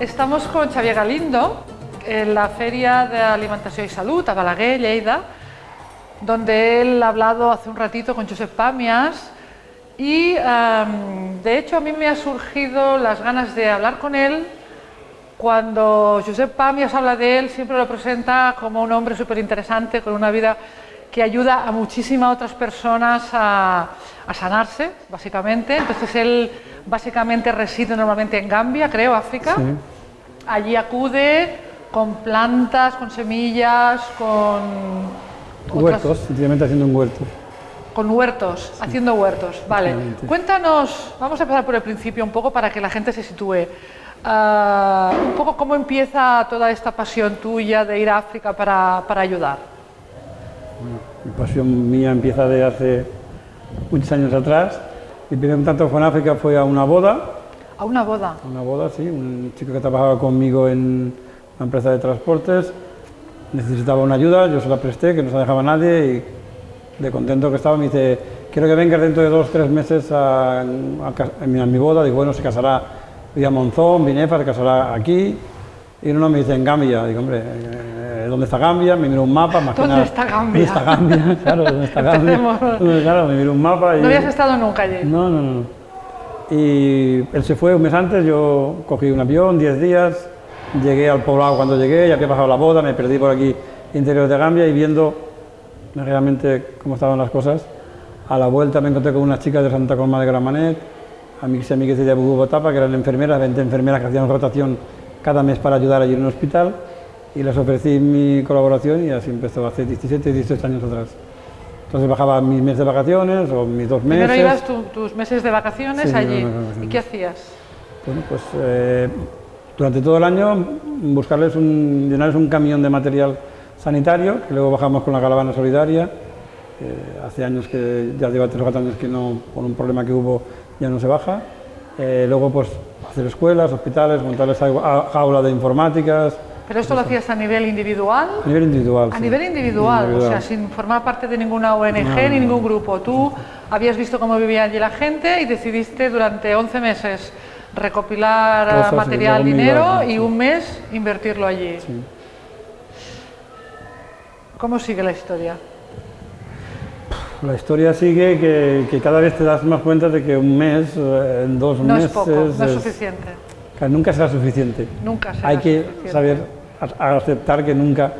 Estamos con Xavier Galindo en la Feria de Alimentación y Salud a Balaguer, Lleida, donde él ha hablado hace un ratito con Josep Pamias y em, de hecho a mí me ha surgido las ganas de hablar con él. Cuando Josep Pamias habla de él siempre lo presenta como un hombre súper interesante con una vida que ayuda a muchísimas otras personas a, a sanarse, básicamente. Entonces él básicamente reside normalmente en Gambia, creo, África. Sí. Allí acude con plantas, con semillas, con... otras- Huertos, sencillamente haciendo un huerto. con huertos, haciendo huertos. Vale, cuéntanos, vamos a empezar por el principio un poco para que la gente se sitúe. Ah, un poco cómo empieza toda esta pasión tuya de ir a África para, para ayudar. Mi pasión mía empieza de hace muchos años atrás. Mi primer contacto con África fue a una boda, A una boda. a una boda, sí, un chico que trabajaba conmigo en una empresa de transportes, necesitaba una ayuda, yo se la presté, que no se la dejaba nadie y de contento que estaba me dice, quiero que vengas dentro de dos, tres meses a, a a mi, a mi boda, digo, bueno, se casará vía Monzón, Binefa, se casará aquí, y uno me dice, en Gambia, digo, hombre, eh, ¿dónde está Gambia? Me miro un mapa, más que ¿Dónde nada, está Gambia? ¿Dónde está Gambia? Claro, ¿dónde está Gambia? Claro, me miro un mapa y... No habías estado nunca allí. No, no, no. Y él se fue un mes antes, yo cogí un avión, 10 días, llegué al poblado cuando llegué, ya había pasado la boda, me perdí por aquí, interior de Gambia, y viendo realmente cómo estaban las cosas, a la vuelta me encontré con unas chicas de Santa Colma de Gramanet, amigas y amigas de Bogotá, que eran enfermeras, 20 enfermeras que hacían rotación cada mes para ayudar allí en un hospital, y les ofrecí mi colaboración y así empezó hace 17, 18 años atrás. Entonces bajaba mis meses de vacaciones o mis dos meses. Primero ibas tu- tus meses de vacaciones Sí, allí. ¿Y qué hacías? Bueno, pues eh, durante todo el año buscarles un, llenarles un camión de material sanitario, que luego bajamos con la caravana solidaria. eh, hace años que, ya lleva tres o cuatro años que no, por un problema que hubo, ya no se baja. Eh, luego, pues, hacer escuelas, hospitales, montarles jaula de informáticas, ¿Pero esto lo hacías a nivel individual? a nivel individual. A sí. nivel individual, o sea, Individual. sin formar parte de ninguna ONG No, ni ningún grupo. Tú habías visto cómo vivía allí la gente y decidiste durante 11 meses recopilar Cosas y material, dinero iba, y un mes invertirlo allí. Sí. ¿Cómo sigue la historia? La historia sigue que, que cada vez te das más cuenta de que un mes, eh, en dos No meses... es poco, no es es- suficiente. Claro, nunca será suficiente. Nunca será hay que suficiente. saber aceptar que nunca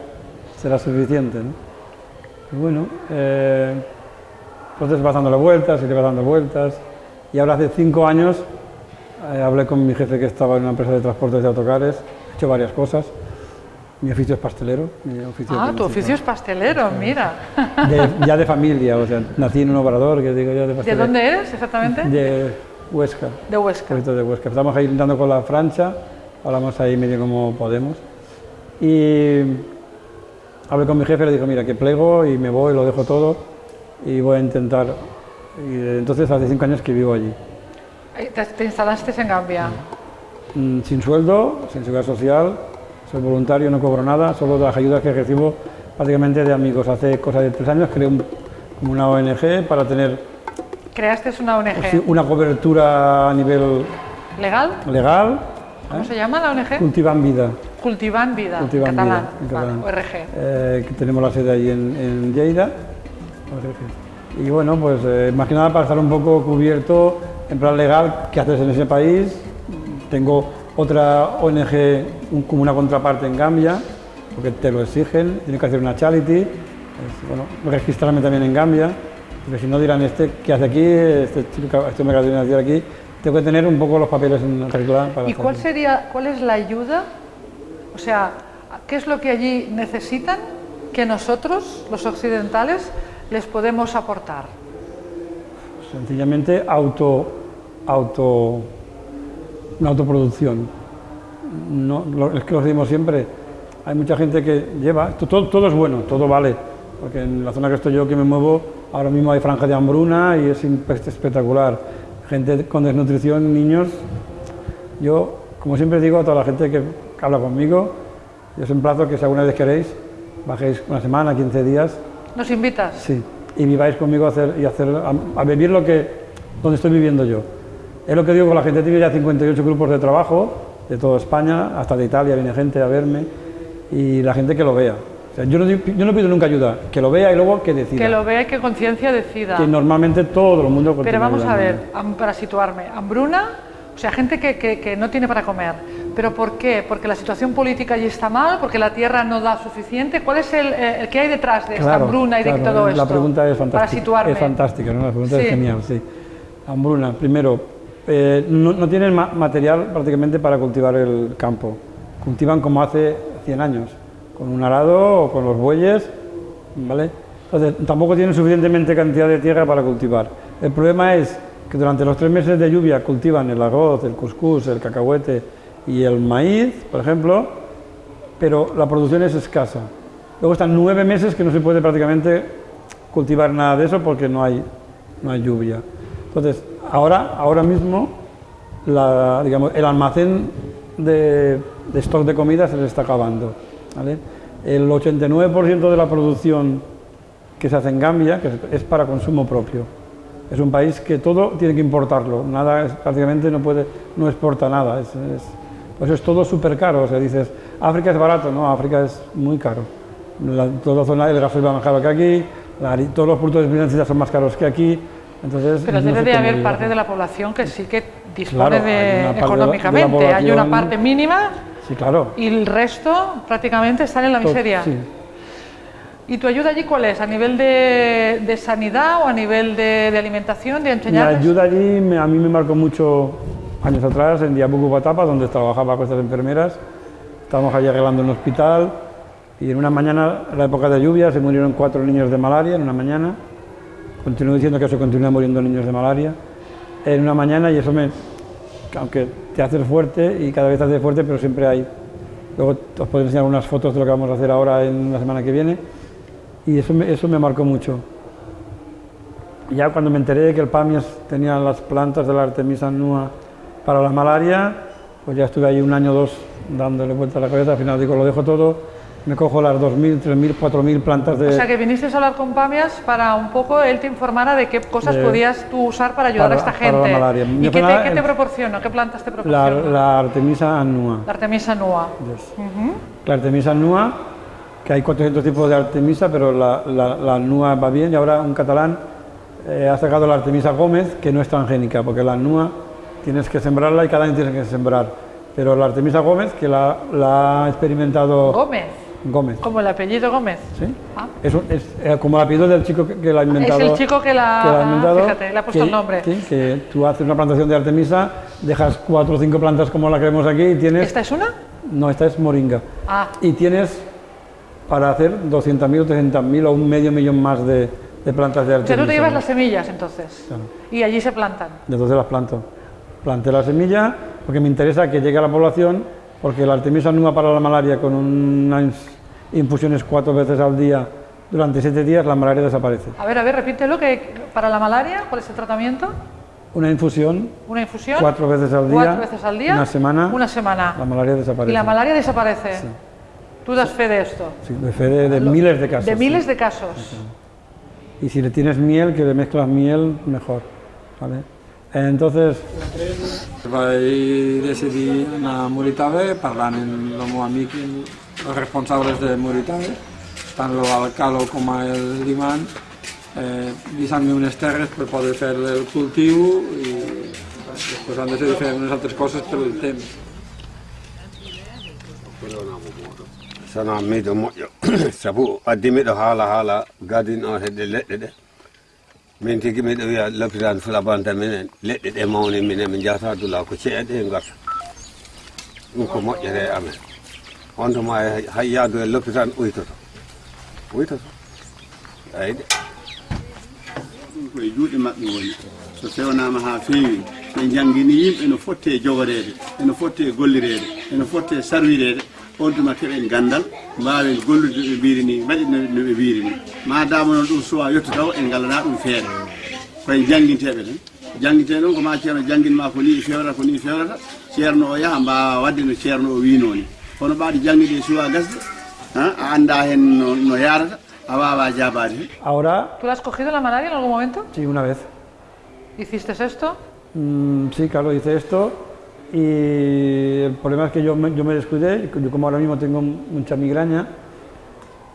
será suficiente. ¿no? Y bueno, eh, entonces vas dándole vueltas y le vas dando vueltas. Y ahora hace cinco años eh, hablé con mi jefe que estaba en una empresa de transportes de autocares, he hecho varias cosas. Mi oficio es pastelero. mi oficio Ah, tu oficio es pastelero, mira. De- ya de familia, o sea, nací en un obrador, que digo yo, de ¿De pastelero. dónde eres exactamente? De Huesca. De Huesca. poquito de Huesca. Estamos ahí intentando con la francha, hablamos ahí medio como podemos. Y hablé con mi jefe, le dijo, mira, que plego y me voy, lo dejo todo y voy a intentar. Y entonces hace cinco años que vivo allí. Te, te instalaste en Gambia. Mm, Sin sueldo, sin seguridad social, soy voluntario, no cobro nada, solo las ayudas que recibo prácticamente de amigos. Hace cosa de tres años creé un- una ONG para tener Creaste una ONG. pues sí, una cobertura a nivel ¿Legal? legal. ¿Cómo se llama la ONG? Cultivan vida. Cultivan Vida, Cultivan en catalán. Vida, en Vale, catalán. ORG. eh, que tenemos la sede ahí en, en Lleida. Y bueno, pues eh, más que nada para estar un poco cubierto en plan legal, qué haces en ese país. Tengo otra ONG un- como una contraparte en Gambia, porque te lo exigen, tienes que hacer una charity, es, bueno, registrarme también en Gambia, porque si no dirán, este, ¿qué hace aquí? Este chico, este me de nacer aquí. Tengo que tener un poco los papeles en regla para ¿Y cuál sería, cuál es la ayuda? O sea, ¿qué es lo que allí necesitan que nosotros, los occidentales, les podemos aportar? Sencillamente auto, auto, una autoproducción. No, lo- es que lo decimos siempre, hay mucha gente que lleva, todo, todo es bueno, todo vale, porque en la zona que estoy yo, que me muevo, ahora mismo hay franja de hambruna y es espectacular. Gente con desnutrición, niños. Yo, como siempre digo a toda la gente que habla conmigo, yo os emplazo que si alguna vez queréis, bajéis una semana, 15 días, ¿Nos invitas? Sí, y viváis conmigo a, hacer, y hacer, a, a vivir lo que, donde estoy viviendo yo. Es lo que digo con la gente, tiene ya 58 grupos de trabajo, de toda España, hasta de Italia viene gente a verme y la gente que lo vea. O sea, yo, no, yo no pido nunca ayuda, que lo vea y luego que decida. Que lo vea y que conciencia decida. Que normalmente todo el mundo Pero vamos a ver, para situarme, hambruna, o sea, gente que, que- que no tiene para comer. ¿Pero por qué? ¿Porque la situación política allí está mal? ¿Porque la tierra no da suficiente? ¿Cuál es el, eh, el que hay detrás de esta Claro, hambruna y de claro, todo esto? La pregunta es Para fantástica. situarme. Es fantástica, ¿no? La pregunta Sí. es genial, sí. Hambruna, primero, eh, no, no tienen ma- material prácticamente para cultivar el campo. Cultivan como hace 100 años, con un arado o con los bueyes, ¿vale? Entonces, tampoco tienen suficientemente cantidad de tierra para cultivar. El problema es que durante los tres meses de lluvia cultivan el arroz, el cuscús, el cacahuete y el maíz, por ejemplo, pero la producción es escasa. Luego están nueve meses que no se puede prácticamente cultivar nada de eso porque no hay, no hay lluvia. Entonces, ahora, ahora mismo, digamos, el almacén de, de stock de comida se les está acabando. ¿Vale? El 89% de la producción que se hace en Gambia que es, para consumo propio. Es un país que todo tiene que importarlo, nada, es- prácticamente no, puede, no exporta nada. Es, es- por eso es todo súper caro. O sea, dices, África es barato, no, África es muy caro. La, toda la zona del gasoil va más caro que aquí, la todos los productos de financiera son más caros que aquí. Entonces, Pero no debe de haber parte de la población que sí que dispone Claro, de parte de económicamente. hay una parte mínima Sí, claro. y el resto prácticamente están en la miseria. sí. ¿Y tu ayuda allí cuál es? ¿A nivel de, de sanidad o a nivel de, de alimentación, de Mi enseñarles? ayuda allí me- a mí me marcó mucho años atrás en Diabucu Batapa, donde trabajaba con estas enfermeras. Estábamos allí arreglando un hospital y en una mañana, en la época de lluvia, se murieron cuatro niños de malaria en una mañana. Continúo diciendo que se continúan muriendo niños de malaria en una mañana y eso me, aunque te haces fuerte y cada vez te haces fuerte, pero siempre hay. Luego os puedo enseñar unas fotos de lo que vamos a hacer ahora en la semana que viene y eso me, eso me marcó mucho. Ya cuando me enteré de que el PAMIAS tenía las plantas de la Artemisa annua para la malaria, pues ya estuve ahí un año o dos dándole vuelta a la cabeza, al final digo, lo dejo todo, me cojo las 2.000, 3.000, 4.000 plantas de... O sea que viniste a hablar con Pamias para un poco él te informara de qué cosas De- podías tú usar para ayudar para- a esta para la gente. malaria. ¿Y qué te, qué proporciona? ¿Qué plantas te proporciona? la Artemisa annua. La Artemisa nua. Yes. La Artemisa annua, que hay 400 tipos de Artemisa, pero la, la, la annua va bien y ahora un catalán eh, ha sacado la Artemisa Gómez, que no es transgénica, porque la annua tienes que sembrarla y cada año tienes que sembrar. Pero la Artemisa Gómez, que la, la ha experimentado Gómez, Gómez, como el apellido Gómez. ¿sí? Ah. Es, es, eh, como el apellido del chico que, que la ha inventado. el chico que la- ha inventado, fíjate, le ha puesto que- el nombre. que tú haces una plantación de Artemisa, dejas cuatro o cinco plantas como la que vemos aquí y tienes... ¿Esta es una? No, esta es moringa. Ah, Y tienes para hacer 200.000 o 300.000 o un medio millón más de, de plantas de o sea, Artemisa. tú te llevas las semillas entonces. Claro. Y allí se plantan. Entonces las planto. Planté la semilla porque me interesa que llegue a la población, porque la Artemisa annua para la malaria con unas infusiones cuatro veces al día durante siete días, la malaria desaparece. A ver, a ver, repítelo, que para la malaria, ¿cuál es el tratamiento? Una infusión ¿Una infusión? cuatro veces al día, Cuatro veces al día. una semana, Una semana. la malaria desaparece. Y la malaria desaparece. Tú das fe de esto. Sí, de fe de, de miles de casos. De sí. miles de casos. Y si le tienes miel, que le mezclas miel, mejor. ¿vale? Entonces, vaig decidir anar a Moritave, parlant amb el meu amic els responsables de Moritave, tant l'alcalo com el Liman, eh, deixant-me terres per poder fer el cultiu i després han de fer unes altres coses per el temps. sana miɗo moƴƴo sabu addi miɗo haala haala gadin o heɗe leɗɗe ɗe min tigi miɗo wiya lopitan fulabanta minen leɗɗe ɗe mawni minen min jahata dula ko ceeɗe e garta ɗum ko moƴƴere amen on tuma hay yaadu e lopitan uytoto uytoto ayde ɗum koye juuɗe maɓɓe woni so fewnama ha feewi ɓe jangguini yimɓe no fotte e jogorede eno fotte e gollirede eno fotte e sarwirede on tuma keɓen gandal mbawen gollude ɓe mbiri ni mbaɗi no no ɓe mbiri ni madama noon ɗum suwa yettotaw en galana ɗum feere koye jangguinteɓe tan jangguinte ɗon ko ma ceerno jangguinma ko ni fewrata ko ni fewrata ceerno o yaaha mbawa wadde no ceerno o winoni kono ɓaɗi jangguide e suwa gasde ha, a anda hen no, no yarata a wawa jabade hen ahora, ¿Tú la has cogido la malaria en algún momento? sí, una vez. ¿Hiciste esto? Mm, sí, claro, hice esto Y el problema es que yo me, yo me descuidé, yo como ahora mismo tengo mucha migraña,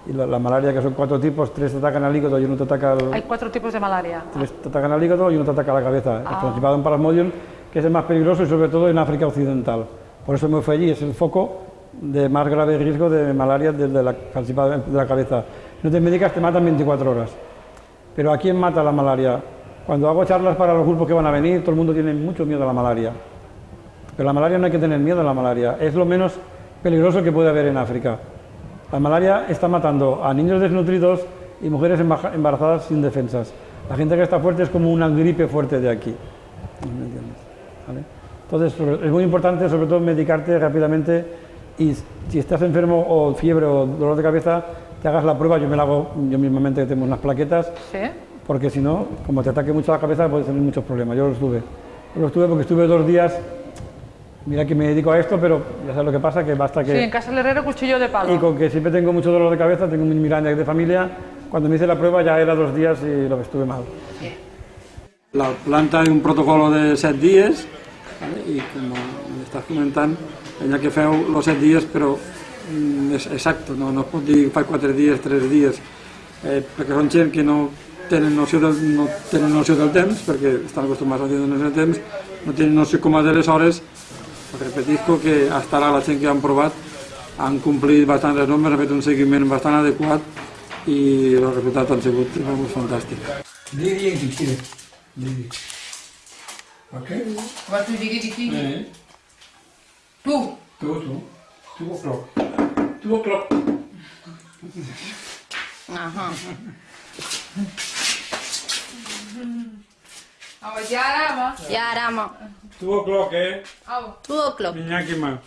y la, la malaria, que son cuatro tipos, tres te atacan al hígado y uno te ataca al, Hay cuatro tipos de malaria. tres te atacan al hígado y uno te ataca a la cabeza. Ah. El Principado en Plasmodium, que es el más peligroso y sobre todo en África Occidental. Por eso me fui allí, es el foco de más grave riesgo de malaria desde la de la cabeza. No te medicas, te matan 24 horas. Pero ¿a quién mata la malaria? Cuando hago charlas para los grupos que van a venir, todo el mundo tiene mucho miedo a la malaria. Pero la malaria no hay que tener miedo a la malaria, es lo menos peligroso que puede haber en África. La malaria está matando a niños desnutridos y mujeres embarazadas sin defensas. La gente que está fuerte es como una gripe fuerte de aquí. Entonces, es muy importante, sobre todo, medicarte rápidamente y si estás enfermo o fiebre o dolor de cabeza, te hagas la prueba. Yo me la hago yo mismamente, que tengo unas plaquetas, ¿Sí? porque si no, como te ataque mucho la cabeza, puedes tener muchos problemas. Yo los tuve. Yo los tuve porque estuve dos días, mira que me dedico a esto, pero ya sabes lo que pasa, que basta que... Sí, en casa del herrero cuchillo de palo. Y con que siempre tengo mucho dolor de cabeza, tengo mi migraña de familia, cuando me hice la prueba ya era dos días y lo que estuve mal. La planta hay un protocolo de set dies ¿vale? i com m'estàs comentant, allà que feu els set dies però mm, és exacte, no, no es pot dir fa quatre dies, tres dies, eh, perquè són gent que no tenen noció del, no tenen noció del temps, perquè estan acostumats a tenir noció del temps, no tenen noció com a de les hores, repetisco que fins ara la gent que han provat han complit bastant les normes, han fet un seguiment bastant adequat i els resultats han sigut vamos, fantàstics. Digui si quieres. Digui. Ok? What do you give Two. two, two. Two o'clock. Two o'clock. Ajá. Awa jarama. Yarama. Two o'clock, eh? Awa. Two o'clock. Iñaki más.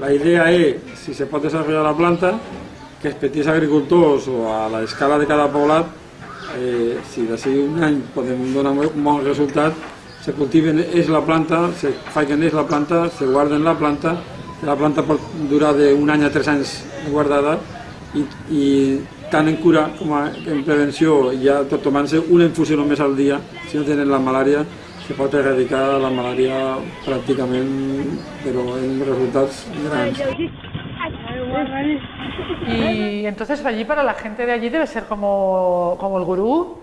La idea es, si se pot desarrollar la planta, que els petits agricultors o a la escala de cada poblat, eh, si d'ací un any podem donar un bon resultat, se cultiven és la planta, se facin és la planta, se guarden la planta, la planta pot durar d'un any a tres anys guardada i, i tant en cura com a, en prevenció, ja tot tomant-se una infusió només al dia, si no tenen la malària, se pot erradicar la malària pràcticament, però en resultats grans. Y entonces allí para la gente de allí debe ser como, como el gurú,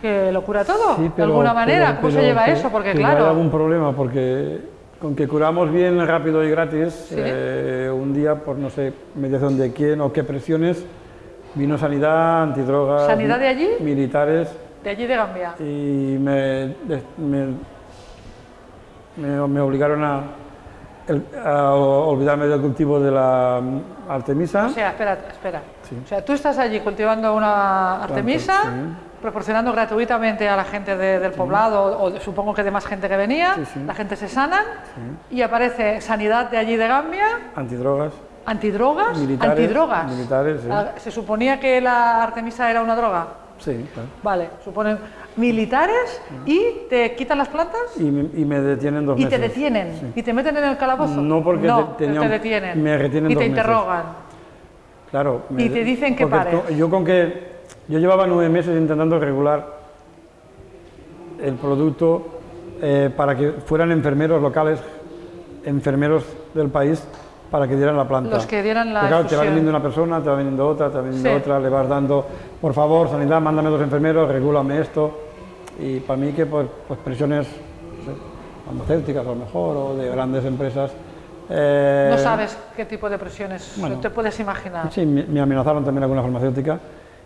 que lo cura todo, Sí, de pero- alguna manera. pero- ¿Cómo se lleva que- eso? Porque que no hay claro, algún problema, porque con que curamos bien, rápido y gratis, Sí. eh, un día, por no sé, mediación de quién o qué presiones, vino sanidad, antidrogas, ¿Sanidad de allí? militares, de allí de Gambia. y me, de- me, me- me obligaron a, a olvidarme del cultivo de la Artemisa. O sea, espera, espera. Sí. O sea, tú estás allí cultivando una artemisa, sí. Proporcionando gratuitamente a la gente de- del poblado, o, supongo que de más gente que venía, Sí, sí. la gente se sana, y aparece sanidad de allí de Gambia, antidrogas, antidrogas, Militares, antidrogas. militares, sí. Ah, ¿Se suponía que la artemisa era una droga? sí, claro. Vale, suponen militares y te quitan las plantas Y me, y me detienen dos y meses. te detienen Sí. y te meten en el calabozo. No, porque no, te- tenía te un- detienen me retienen y dos te meses. interrogan. Claro. Y te dicen que pares. Yo con que yo llevaba nueve meses intentando regular el producto eh, para que fueran enfermeros locales, enfermeros del país, para que dieran la planta. Los que dieran la Porque, claro, te va viniendo una persona, te va viniendo otra, te va viniendo Sí. otra, le vas dando, por favor, sanidad, mándame dos enfermeros, regúlame esto. Y para mí que pues, pues presiones no sé, farmacéuticas a lo mejor, o de grandes empresas. eh, No sabes qué tipo de presiones bueno. te puedes imaginar. Sí, me, me amenazaron también alguna farmacéutica.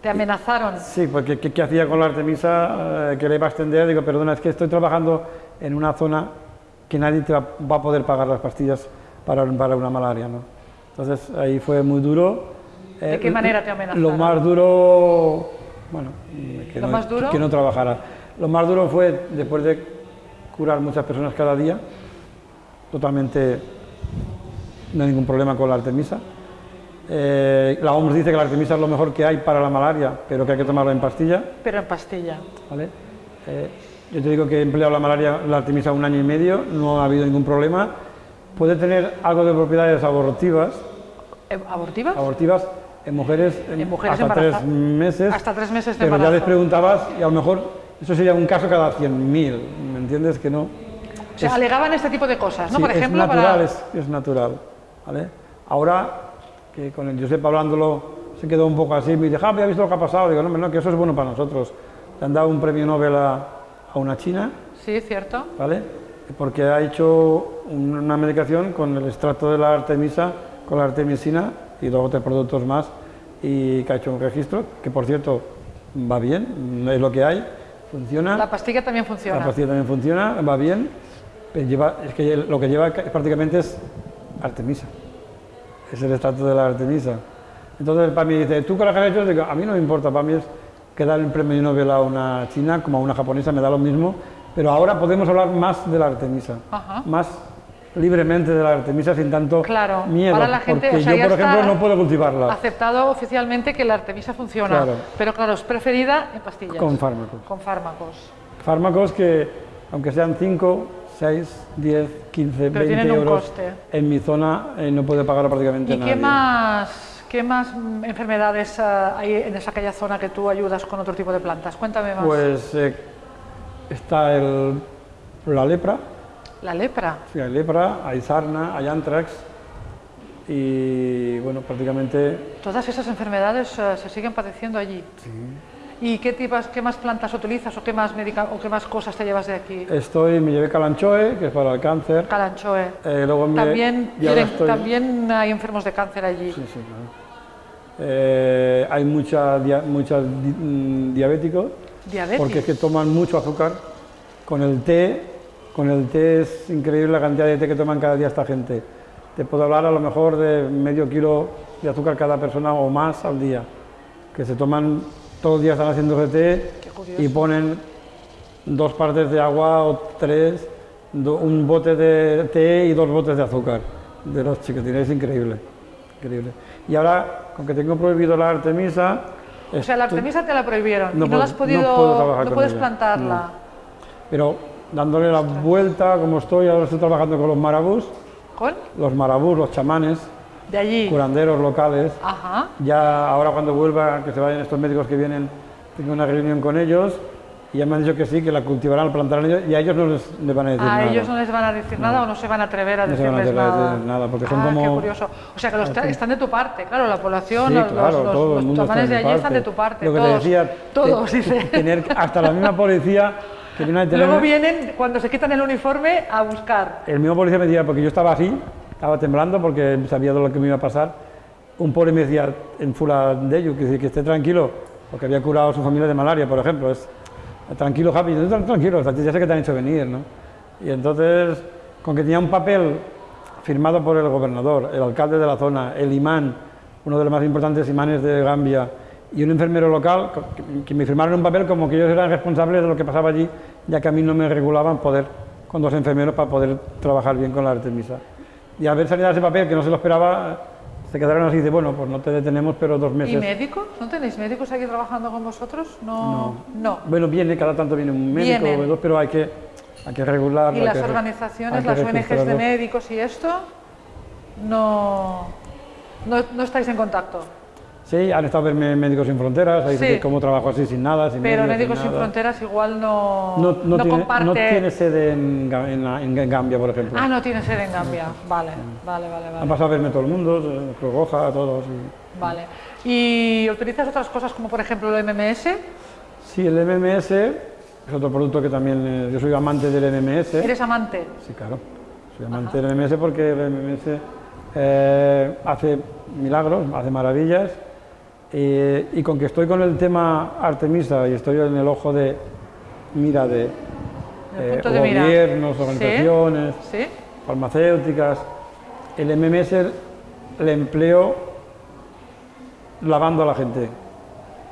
Te amenazaron. Sí, porque ¿qué, qué hacía con la Artemisa? Eh, que le iba a extender, digo, perdona, es que estoy trabajando en una zona que nadie te va, va a poder pagar las pastillas para, para una malaria, ¿no? Entonces ahí fue muy duro. ¿De Eh, qué manera te Lo amenazaron? más duro, bueno, que, ¿Lo no, más duro? que no trabajara. Lo más duro fue después de curar muchas personas cada día, totalmente no hay ningún problema con la Artemisa. Eh, la OMS dice que la Artemisa es lo mejor que hay para la malaria, pero que hay que tomarlo en pastilla. Pero en pastilla. ¿vale? Eh, yo te digo que he empleado la malaria, la Artemisa un año y medio, no ha habido ningún problema. Puede tener algo de propiedades abortivas, Eh, ¿Abortivas? abortivas en mujeres, En mujeres hasta tres meses. Hasta tres meses de Pero ya les preguntabas y a lo mejor Eso sería un caso cada 100.000, ¿me entiendes? Que no. O sea, alegaban este tipo de cosas, ¿no? Sí, Por ejemplo, es natural, para... es, es natural. ¿vale? Ahora, que con el Josep hablándolo se quedó un poco así, me dice, Javi, ¿has visto lo que ha pasado? Digo, no, no, que eso es bueno para nosotros. Le han dado un premio Nobel a, a una china, Sí, cierto. ¿vale? Porque ha hecho un- una medicación con el extracto de la artemisa, con la artemisina y dos o tres productos más, y que ha hecho un registro, que por cierto va bien, es lo que hay, funciona. La pastilla también funciona. La pastilla también funciona, va bien, pero lleva, es que lo que lleva ca- prácticamente es artemisa. Es el extracto de la artemisa. Entonces para mí dice, ¿tú qué has hecho? Digo, a mí no me importa, para mí es que dar el premio Nobel a una china como a una japonesa, me da lo mismo, pero ahora podemos hablar más de la artemisa, Ajá. más libremente de la artemisa sin tanto Claro, miedo, ahora la gente, porque o sea, yo por ejemplo no puedo cultivarla Aceptado oficialmente que la artemisa funciona, Claro. pero claro, es preferida en pastillas. con fármacos. Con fármacos. Fármacos que, aunque sean 5, 6, 10, 15, Pero 20 tienen un euros, coste. en mi zona eh, no puede pagar prácticamente ¿Y nadie. qué más, qué más mm, enfermedades ah, hay en esa aquella zona que tú ayudas con otro tipo de plantas? Cuéntame más. Pues eh, está el, la lepra, la lepra. sí, hay lepra, hay sarna, hay antrax y bueno, prácticamente Todas esas enfermedades eh, se siguen padeciendo allí. ¿Y qué, tipas, qué más plantas utilizas o qué más, medica- o qué más cosas te llevas de aquí? estoy, me llevé calanchoe, que es para el cáncer, Calanchoe. eh, luego me, También, quieren- estoy- también hay enfermos de cáncer allí. Sí, sí, claro. Eh, hay mucha, dia- muchos di- mm, diabéticos, Diabetes. porque es que toman mucho azúcar. Con el té, con el té es increíble la cantidad de té que toman cada día esta gente. Te puedo hablar a lo mejor de medio kilo de azúcar cada persona o más al día, que se toman todos los días están haciendo té y ponen dos partes de agua o tres, do- un bote de té y dos botes de azúcar de los chiquitines, es increíble, increíble. Y ahora, con que tengo prohibido la artemisa, O sea, la artemisa te la prohibieron No y no puedo- la has no podido, no con puedes ella, plantarla. pero dándole la vuelta, como estoy, ahora estoy trabajando con los marabús, ¿Con? los marabús, los chamanes, De allí. curanderos locales. Ajá. Ya ahora cuando vuelva, que se vayan estos médicos que vienen, tengo una reunión con ellos y ya me han dicho que sí, que la cultivarán, la plantarán ellos y a ellos no les, les van a decir A nada. ellos no les van a decir nada o no se van a atrever a No se van a decirles atrever a nada. decir nada, porque son Ah, como- qué curioso. O sea, que los tra- están de tu parte, claro, la población, Sí, los, claro, los, todo el los mundo está chamanes de allí están de tu parte, Lo que todos. te decía, todos, te- dice. tener hasta la misma policía que viene a tener... Luego vienen, cuando se quitan el uniforme, a buscar. El mismo policía me decía, porque yo estaba así, estaba temblando porque sabía de lo que me iba a pasar. Un pobre me decía en fula de ello, que, que esté tranquilo, porque había curado a su familia de malaria, por ejemplo. Es, tranquilo, Javi, tranquilo, ya sé que te han hecho venir, ¿no? Y entonces, con que tenía un papel firmado por el gobernador, el alcalde de la zona, el imán, uno de los más importantes imanes de Gambia, y un enfermero local, que me firmaron un papel como que ellos eran responsables de lo que pasaba allí, ya que a mí no me regulaban poder, con dos enfermeros, para poder trabajar bien con la Artemisa. Y al ver salir ese papel, que no se lo esperaba, se quedaron así de, bueno, pues no te detenemos, pero dos ¿Y meses. médicos? ¿No tenéis médicos aquí trabajando con vosotros? No. No. Bueno, viene, cada tanto viene un médico Vienen. o dos, pero hay que, hay que regularlo. ¿Y las que organizaciones, las ONGs de médicos y esto? No, no, no estáis en contacto. Sí, han estado verme Médicos Sin Fronteras, ahí Sí. cómo trabajo así sin nada, sin Pero Médicos Sin. Fronteras igual no, No, no, tiene, comparte. no tiene sede en, en, en Gambia, por ejemplo. Ah, no tiene sede en Gambia. Vale, vale, vale, Han vale. pasado a verme todo el mundo, eh, Cruz Roja, todos. y- Vale. ¿Y utilizas otras cosas como por ejemplo el MMS? Sí, el MMS es otro producto que también, eh, yo soy amante del MMS. ¿Eres amante? Sí, claro. Soy amante del MMS porque el MMS eh, hace milagros, hace maravillas. Eh, y con que estoy con el tema Artemisa y estoy en el ojo de mira de, eh, mira. gobiernos, Sí. organizaciones, ¿Sí? farmacéuticas, el MMS le empleo lavando a la gente.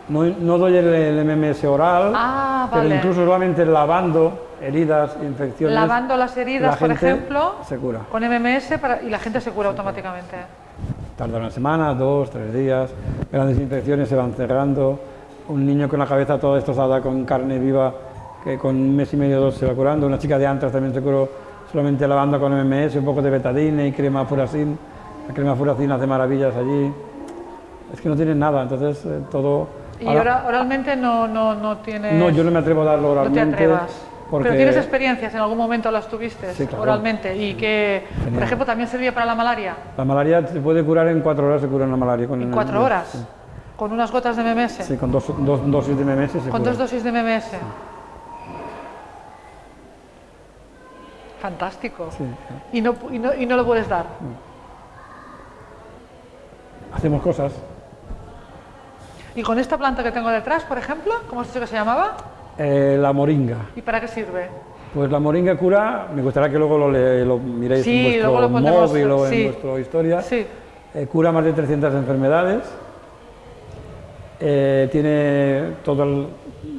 No, no doy el, el MMS oral, Ah, pero incluso solamente lavando heridas, infecciones. Lavando las heridas, la por ejemplo, se cura. con MMS para- y la gente se cura automáticamente. Tarda una semana, dos, tres días. Grandes infecciones se van cerrando. Un niño con la cabeza toda destrozada con carne viva, que con un mes y medio dos se va curando. Una chica de antras también se curó solamente lavando con MMS, un poco de betadine y crema furacin. La crema furacin hace maravillas allí. Es que no tienen nada, entonces eh, todo Y Ahora- ora- oralmente no, no, no tienes... No, yo no me atrevo a darlo no oralmente. te atrevas. Porque Pero tienes experiencias, en algún momento las tuviste Sí, claro. oralmente y que, por ejemplo, también servía para la malaria. la malaria se puede curar en cuatro horas, se cura la malaria. Con En cuatro horas, Sí, con unas gotas de MMS, sí, con dos, dos dosis de MMS se con cura. dos dosis de MMS. Fantástico. Sí, sí. Y, no, y, no, y no lo puedes dar. Hacemos cosas. Y con esta planta que tengo detrás, por ejemplo, ¿cómo has dicho que se llamaba? Eh, la moringa. ¿Y para qué sirve? Pues la moringa cura, me gustaría que luego lo, le- lo miréis Sí, en vuestro luego lo móvil o sí. en vuestra historia. Sí. Eh, cura más de 300 enfermedades. Eh, tiene todas las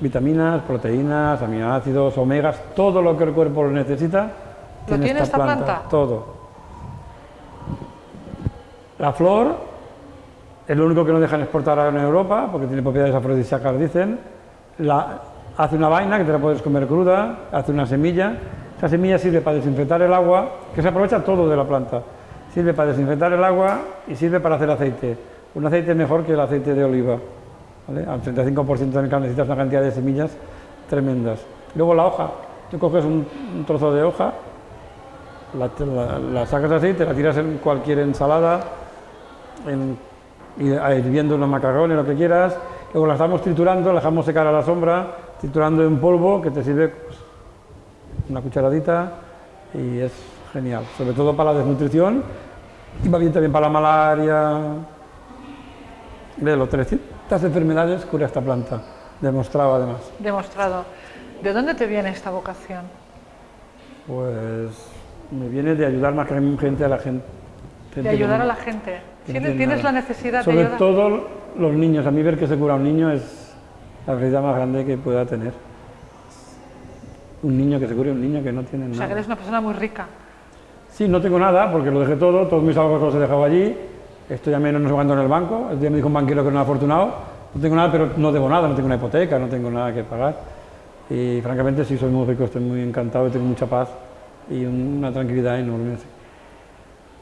vitaminas, proteínas, aminoácidos, omegas, todo lo que el cuerpo necesita. tiene esta planta? Todo. La flor es lo único que no dejan exportar en Europa porque tiene propiedades afrodisíacas, dicen. La- hace una vaina que te la puedes comer cruda, hace una semilla. Esa semilla sirve para desinfectar el agua, que se aprovecha todo de la planta. Sirve para desinfectar el agua y sirve para hacer aceite. Un aceite mejor que el aceite de oliva. ¿vale? Al 35% de mercado necesitas una cantidad de semillas tremendas. Luego la hoja. Tú coges un, trozo de hoja, la, sacas así, te la tiras en cualquier ensalada, en, a- hirviendo unos macarrones, lo que quieras. Luego la estamos triturando, la dejamos secar a la sombra, triturando en polvo, que te sirve pues, una cucharadita y es genial. Sobre todo para la desnutrición y va bien también para la malaria. De los 300 enfermedades cura esta planta, demostrado además. Demostrado. ¿De dónde te viene esta vocación? Pues me viene de ayudar más que gente a la gente. De ayudar a la gente. ¿Tienes, tiene tienes la necesidad de Sobre ayudar? todo los niños. A mí ver que se cura un niño es la felicidad más grande que pueda tener. Un niño que se cure un niño que no tiene O sea, nada. que eres una persona muy rica. Sí, no tengo nada porque lo dejé todo, todos mis ahorros los he dejado allí. Estoy a menos no sé cuánto en el banco. El día me dijo un banquero que era un afortunado. No tengo nada, pero no debo nada, no tengo una hipoteca, no tengo nada que pagar. Y francamente sí soy muy rico, estoy muy encantado, tengo mucha paz y un- una tranquilidad enorme.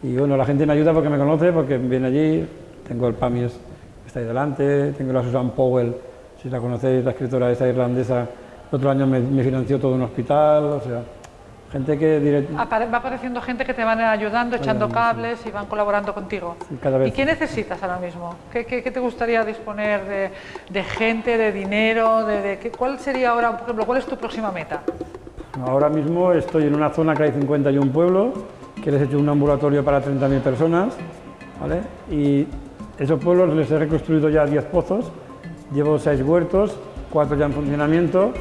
Y bueno, la gente me ayuda porque me conoce, porque viene allí. Tengo el Pamies que está ahí delante, tengo la Susan Powell, si la conocéis, la escritora esa irlandesa. El otro año me, me financió todo un hospital, o sea, gente que direct- va apareciendo gente que te van ayudando, echando cables y van colaborando contigo. Sí, cada vez. ¿Y qué necesitas ahora mismo? ¿Qué, qué- qué te gustaría disponer de, de gente, de dinero? De, de- qué- ¿Cuál sería ahora, por ejemplo, cuál es tu próxima meta? Ahora mismo estoy en una zona que hay 51 pueblos, que les he hecho un ambulatorio para 30.000 personas, ¿vale? Y esos pueblos les he reconstruido ya 10 pozos, llevo 6 huertos, 4 ya en funcionamiento.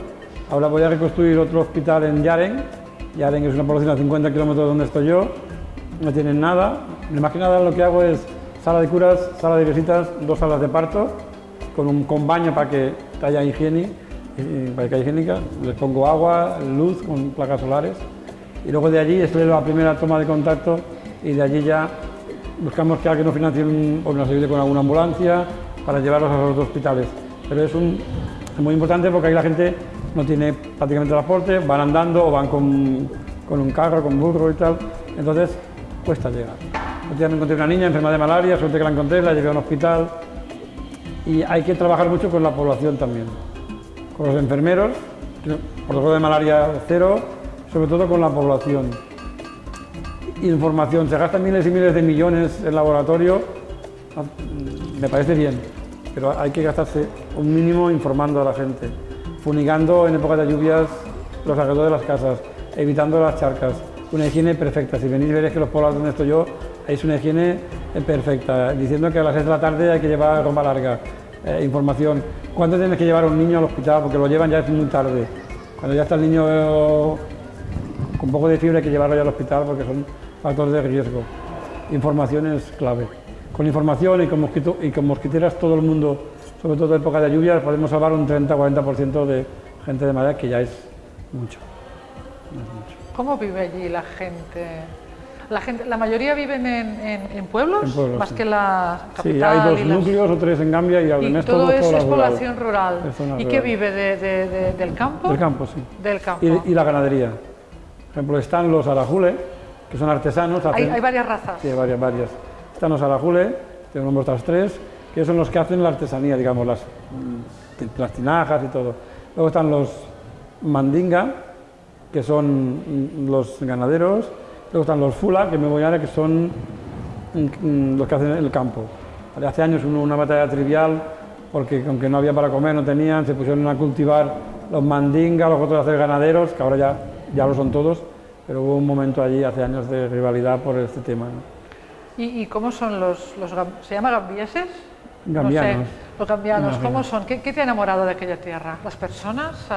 Ahora voy a reconstruir otro hospital en Yaren. Yaren es una población a 50 kilómetros de donde estoy yo, no tienen nada. Más que nada lo que hago es sala de curas, sala de visitas, dos salas de parto, con un con baño para que haya higiene, eh, para que haya higiénica. Les pongo agua, luz con placas solares. Y luego de allí en la primera toma de contacto y de allí ya buscamos que alguien nos financie un- o con alguna ambulancia para llevarlos a los hospitales. Pero es, muy importante porque ahí la gente no tiene prácticamente transporte, van andando o van con, con un carro, con burro y tal. Entonces cuesta llegar. Día me encontré una niña enferma de malaria, suerte que la encontré, la llevé a un hospital. Y hay que trabajar mucho con la población también, con los enfermeros, protocolo de malaria cero, sobre todo con la población. Información, se gastan miles y miles de millones en laboratorio, me parece bien, pero hay que gastarse un mínimo informando a la gente, funigando en época de lluvias los alrededores de las casas, evitando las charcas, una higiene perfecta. Si venís veréis que los poblados donde estoy yo es una higiene eh, perfecta, diciendo que a las 6 de la tarde hay que llevar ropa larga, eh, información. ¿Cuándo tienes que llevar a un niño al hospital? Porque lo llevan ya es muy tarde. Cuando ya está el niño con poco de fiebre hay que llevarlo ya al hospital porque son factores de riesgo. Información es clave. Con información y con, mosquito, y con mosquiteras todo el mundo, sobre todo en época de lluvias, podemos salvar un 30-40% de gente de malaria, que ya es mucho. ¿Cómo vive allí la gente? La, gente, la mayoría viven en, en- en pueblos, En pueblos, más sí. que la capital. Sí, hay dos y las- núcleos o tres en Gambia y y todo es eso es rural. población rural. Es zona ¿Y qué rural. vive de- de- de- del campo? Del campo, sí. Del campo. Y, y la ganadería. Por ejemplo, están los arajule, que son artesanos. hay, hacen- hay varias razas. Sí, hay varias, varias. Están los arajule, tengo nombres otras tres, que son los que hacen la artesanía, digamos, las, mm, las tinajas y todo. Luego están los mandinga, que son mm, los ganaderos. Luego están los fula, que me voy a ver que son mm, los que hacen el campo. Hace años hubo una batalla trivial, porque aunque no había para comer, no tenían, se pusieron a cultivar los mandinga, los otros a hacer ganaderos, que ahora ya, ya lo son todos, pero hubo un momento allí hace años de rivalidad por este tema. ¿Y, y cómo son los, los ¿Se llama gambieses? Gambianos. No sé, los gambianos. ¿cómo son? ¿Qué, qué te ha enamorado de aquella tierra? ¿Las personas?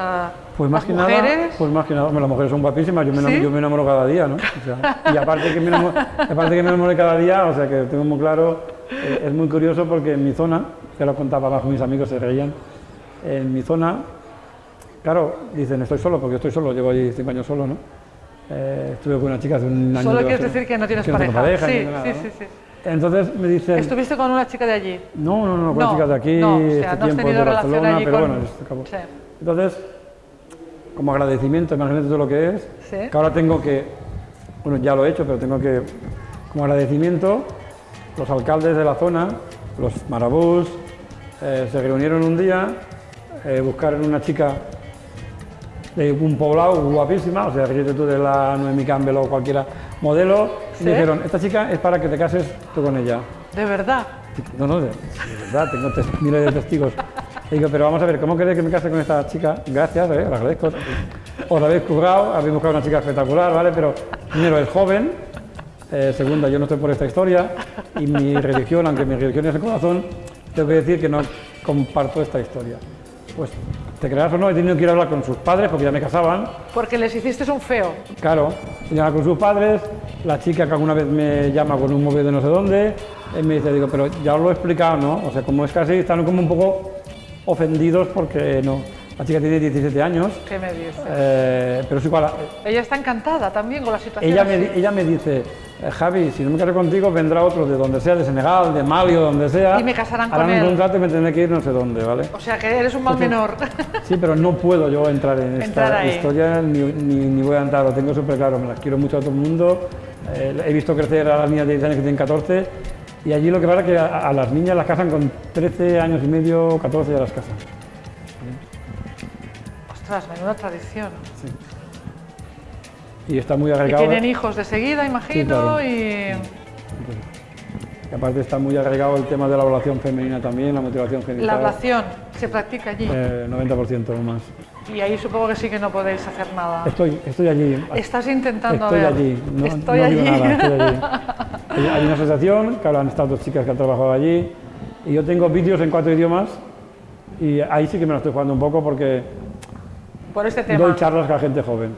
Pues más ¿Las que mujeres? nada, pues más que nada, las mujeres son guapísimas, yo me, yo me enamoro cada día, ¿no? O sea, y aparte que, me enamoro, aparte que me enamoro cada día, o sea que tengo muy claro, eh, es muy curioso porque en mi zona, que lo contaba abajo mis amigos, se reían, en mi zona, claro, dicen, estoy solo, porque estoy solo, llevo allí cinco años solo, ¿no? Eh, estuve con una chica hace un año. Solo de quieres decir que no tienes que pareja. sí, tengo nada, sí, ¿no? sí, sí. Entonces me dicen, ¿Estuviste con una chica de allí? no, no, no, con No, chicas de aquí, no, o sea, este no has tiempo de Barcelona, allí pero con- bueno, esto acabó. Sí. Entonces, como agradecimiento, imagínate todo lo que es, Sí. que ahora tengo que, bueno, ya lo he hecho, pero tengo que, como agradecimiento, los alcaldes de la zona, los marabús, eh, se reunieron un día, eh, buscaron una chica de un poblado guapísima, o sea, fíjate tú de la Noemi Campbell o cualquiera modelo, Sí. y dijeron, esta chica es para que te cases tú con ella. ¿De verdad? No, no, de, de verdad, tengo miles de testigos. Y digo, pero vamos a ver, ¿cómo queréis que me case con esta chica? Gracias, eh, lo agradezco. Os habéis currado, habéis buscado una chica espectacular, ¿vale? Pero primero es joven, eh, segunda, yo no estoy por esta historia, y mi religión, aunque mi religión es el corazón, tengo que decir que no comparto esta historia. Pues, te creas o no, he tenido que ir a hablar con sus padres, porque ya me casaban, Porque les hiciste un feo. Claro, se llama con sus padres, la chica que alguna vez me llama con un móvil de no sé dónde, y me dice, digo, pero ya os lo he explicado, ¿no? O sea, como es casi, están como un poco ofendidos porque no. La chica tiene 17 años, ¿Qué me dices? eh, pero es igual. Ella está encantada también con la situación. Ella me, ella dice, eh, Javi, si no me caso contigo, vendrá otro de donde sea, de Senegal, de Mali o donde sea. Y me casarán harán con un él. contrato y me tendré que ir no sé dónde, ¿vale? O sea, que eres un mal menor. Sí, pero no puedo yo entrar en esta ahí. historia ni, ni, ni voy a entrar, lo tengo súper claro, me las quiero mucho a todo el mundo. Eh, he visto crecer a las niñas de 10 años que tienen 14 y allí lo que pasa es que a, a las niñas las casan con 13 años y medio, 14 ya las casan. Ostras, menuda tradición. Y está muy Y agregado. tienen hijos de seguida, imagino, claro. y... y aparte está muy agregado el tema de la evaluación femenina también, la motivación genital. La ablación se practica allí. Eh, 90% o más. Y ahí supongo que sí que no podéis hacer nada. Estoy, estoy allí. Estás intentando Estoy ver. allí, no, Estoy no allí. digo nada, estoy allí. Hay- una asociación, que ahora han estado dos chicas que han trabajado allí, y yo tengo vídeos en cuatro idiomas, y ahí sí que me lo estoy jugando un poco porque Por este doy tema. charlas con la gente joven.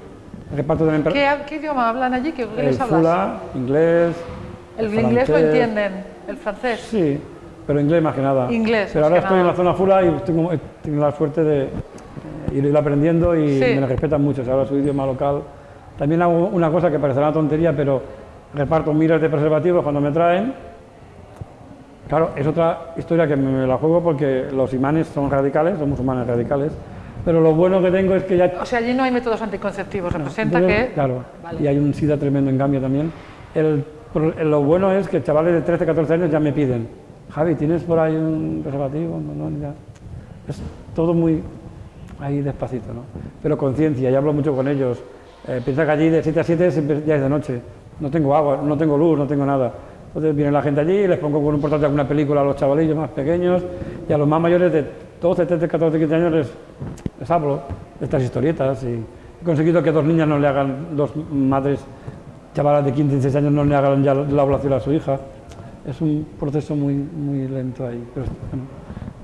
Reparto también ¿Qué, qué idioma hablan allí? ¿Qué, qué el hablas? fula, inglés, el inglés lo entienden, el francés. Sí, pero inglés más que nada. Inglés, Pero ahora estoy en nada. la zona fula y tengo, he tenido la suerte de ir aprendiendo y Sí. me lo respetan mucho. Se habla su idioma local. También hago una cosa que parecerá una tontería, pero reparto miles de preservativos cuando me traen. Claro, es otra historia que me la juego porque los imanes son radicales, son musulmanes radicales. Pero lo bueno que tengo es que ya O sea, allí no hay métodos anticonceptivos. Representa entonces, que... Claro, Vale. y hay un SIDA tremendo en cambio también. El, lo bueno es que chavales de 13, 14 años ya me piden, Javi, ¿tienes por ahí un preservativo? No, no, ya. Es todo muy ahí despacito, ¿no? Pero conciencia, ya hablo mucho con ellos. Eh, piensa que allí de 7 a 7 siempre ya es de noche. No tengo agua, no tengo luz, no tengo nada. Entonces viene la gente allí, les pongo con un portátil alguna película a los chavalillos más pequeños y a los más mayores de 12, 13, 14, 15 años les, les hablo de estas historietas y he conseguido que dos niñas no le hagan, dos madres chavalas de 15, 16 años no le hagan ya la ablación a su hija. Es un proceso muy, muy lento ahí, pero bueno,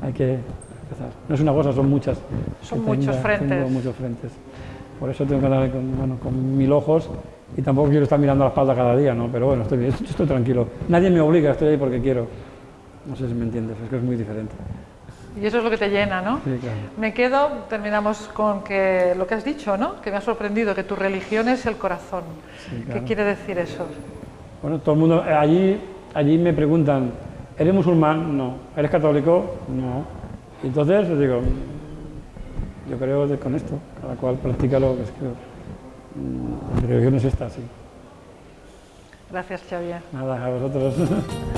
hay que empezar. No es una cosa, son muchas. Son que muchos frentes. Tengo muchos frentes. Por eso tengo que andar con, bueno, con mil ojos y tampoco quiero estar mirando a la espalda cada día, ¿no? Pero bueno, estoy, estoy tranquilo. Nadie me obliga, estoy ahí porque quiero. No sé si me entiendes, es que es muy diferente. Y eso es lo que te llena, ¿no? Sí, claro. Me quedo, terminamos con que lo que has dicho, ¿no? Que me ha sorprendido, que tu religión es el corazón. Sí, ¿Qué quiere decir eso? Bueno, todo el mundo, eh, allí, allí me preguntan, ¿eres musulmán? No. ¿Eres católico? No. Y entonces les digo, "Mm, yo creo que con esto, cada cual practica lo que es que mm, mi religión es esta, sí. Gracias, Xavier. Nada, a vosotros.